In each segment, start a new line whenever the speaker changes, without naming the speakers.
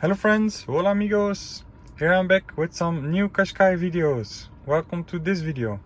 Hello friends, hola amigos! Here I'm back with some new Qashqai videos. Welcome to this video.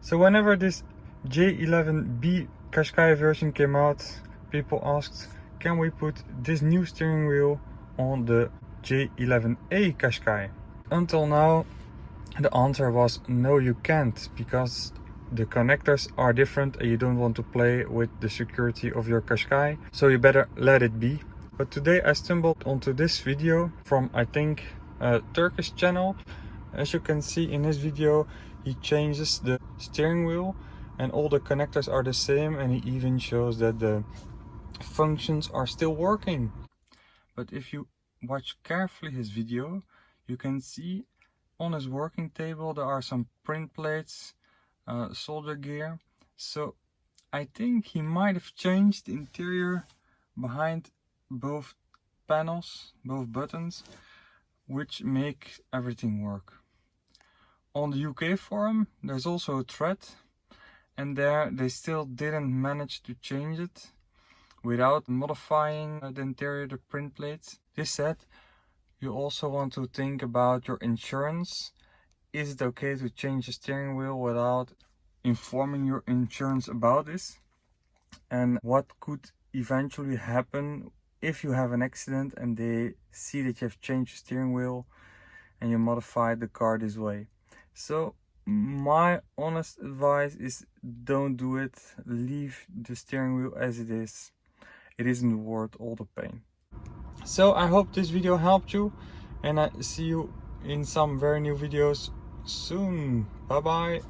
So whenever this J11B Qashqai version came out, people asked, can we put this new steering wheel on the J11A Qashqai? Until now, the answer was no you can't, because the connectors are different and you don't want to play with the security of your Qashqai, so you better let it be. But today I stumbled onto this video from I think a Turkish channel. As you can see in this video, he changes the steering wheel and all the connectors are the same and he even shows that the functions are still working but if you watch carefully his video. You can see on his working table there are some print plates uh, solder gear. So I think he might have changed the interior behind both panels both buttons which make everything work. On the UK forum there's also a thread and there they still didn't manage to change it without modifying the interior the print plates. This said, you also want to think about your insurance. Is it okay to change the steering wheel without informing your insurance about this? And what could eventually happen if you have an accident and they see that you have changed the steering wheel and you modified the car this way. So my honest advice is don't do it leave the steering wheel as it is it isn't worth all the pain so i hope this video helped you and i see you in some very new videos soon. Bye bye